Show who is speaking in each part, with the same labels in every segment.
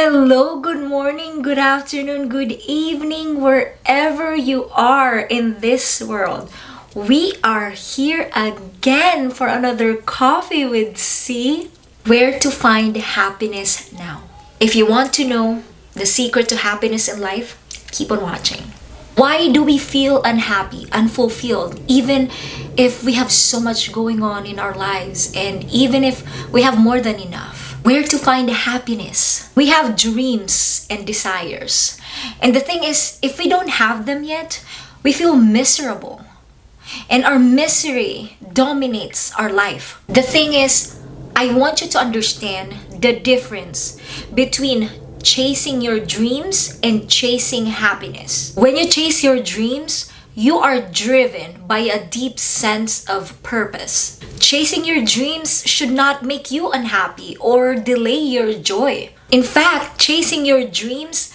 Speaker 1: Hello, good morning, good afternoon, good evening, wherever you are in this world. We are here again for another Coffee with C. Where to find happiness now. If you want to know the secret to happiness in life, keep on watching. Why do we feel unhappy, unfulfilled, even if we have so much going on in our lives and even if we have more than enough? where to find happiness. We have dreams and desires. And the thing is, if we don't have them yet, we feel miserable. And our misery dominates our life. The thing is, I want you to understand the difference between chasing your dreams and chasing happiness. When you chase your dreams, you are driven by a deep sense of purpose. Chasing your dreams should not make you unhappy or delay your joy. In fact, chasing your dreams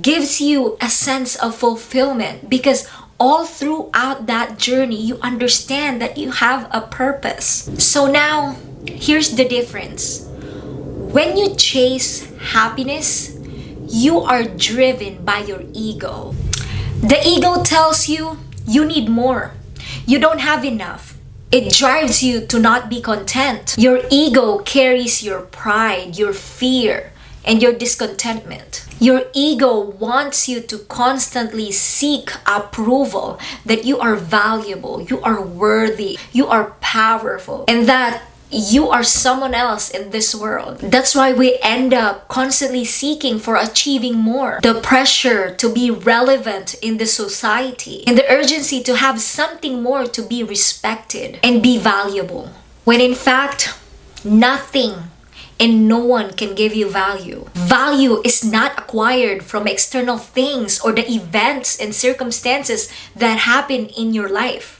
Speaker 1: gives you a sense of fulfillment because all throughout that journey, you understand that you have a purpose. So now, here's the difference. When you chase happiness, you are driven by your ego. The ego tells you you need more. You don't have enough. It drives you to not be content. Your ego carries your pride, your fear, and your discontentment. Your ego wants you to constantly seek approval that you are valuable, you are worthy, you are powerful, and that you are someone else in this world. That's why we end up constantly seeking for achieving more. The pressure to be relevant in the society and the urgency to have something more to be respected and be valuable. When in fact, nothing and no one can give you value. Value is not acquired from external things or the events and circumstances that happen in your life.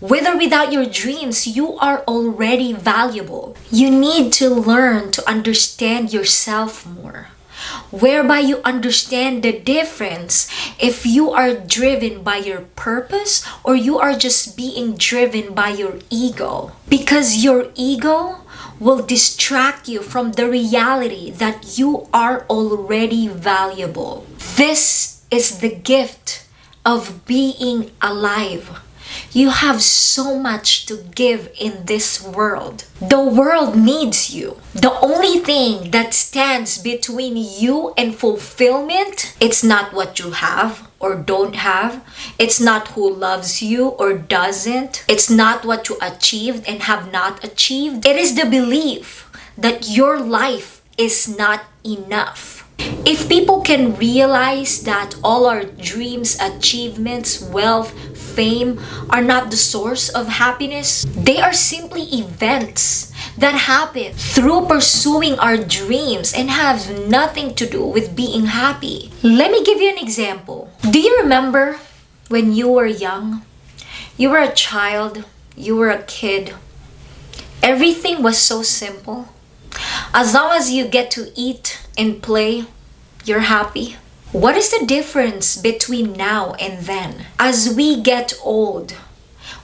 Speaker 1: With or without your dreams, you are already valuable. You need to learn to understand yourself more, whereby you understand the difference if you are driven by your purpose or you are just being driven by your ego. Because your ego will distract you from the reality that you are already valuable. This is the gift of being alive you have so much to give in this world. The world needs you. The only thing that stands between you and fulfillment, it's not what you have or don't have. It's not who loves you or doesn't. It's not what you achieved and have not achieved. It is the belief that your life is not enough. If people can realize that all our dreams, achievements, wealth, fame are not the source of happiness, they are simply events that happen through pursuing our dreams and have nothing to do with being happy. Let me give you an example. Do you remember when you were young? You were a child, you were a kid. Everything was so simple. As long as you get to eat and play, you're happy. What is the difference between now and then? As we get old,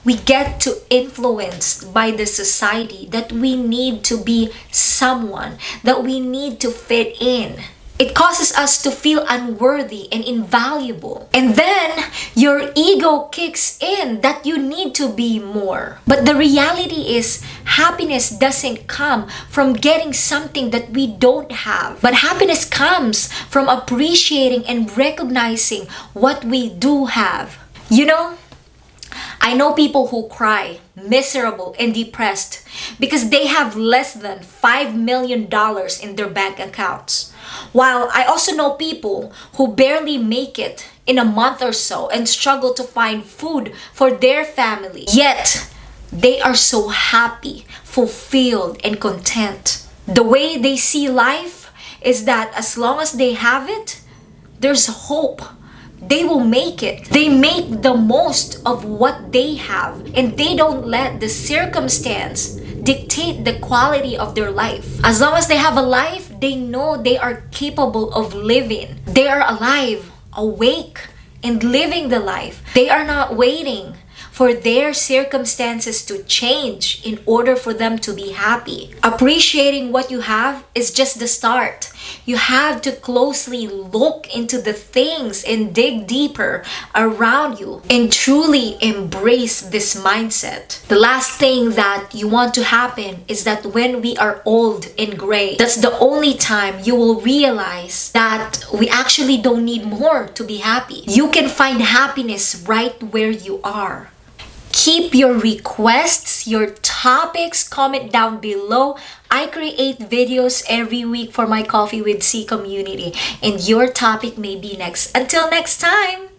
Speaker 1: we get to influenced by the society that we need to be someone, that we need to fit in. It causes us to feel unworthy and invaluable. And then your ego kicks in that you need to be more. But the reality is happiness doesn't come from getting something that we don't have. But happiness comes from appreciating and recognizing what we do have. You know, I know people who cry, miserable and depressed because they have less than $5 million in their bank accounts. While I also know people who barely make it in a month or so and struggle to find food for their family. Yet, they are so happy, fulfilled, and content. The way they see life is that as long as they have it, there's hope. They will make it. They make the most of what they have and they don't let the circumstance dictate the quality of their life. As long as they have a life, they know they are capable of living. They are alive, awake, and living the life. They are not waiting for their circumstances to change in order for them to be happy. Appreciating what you have is just the start. You have to closely look into the things and dig deeper around you and truly embrace this mindset. The last thing that you want to happen is that when we are old and gray, that's the only time you will realize that we actually don't need more to be happy. You can find happiness right where you are keep your requests, your topics, comment down below. I create videos every week for my Coffee with C community and your topic may be next. Until next time!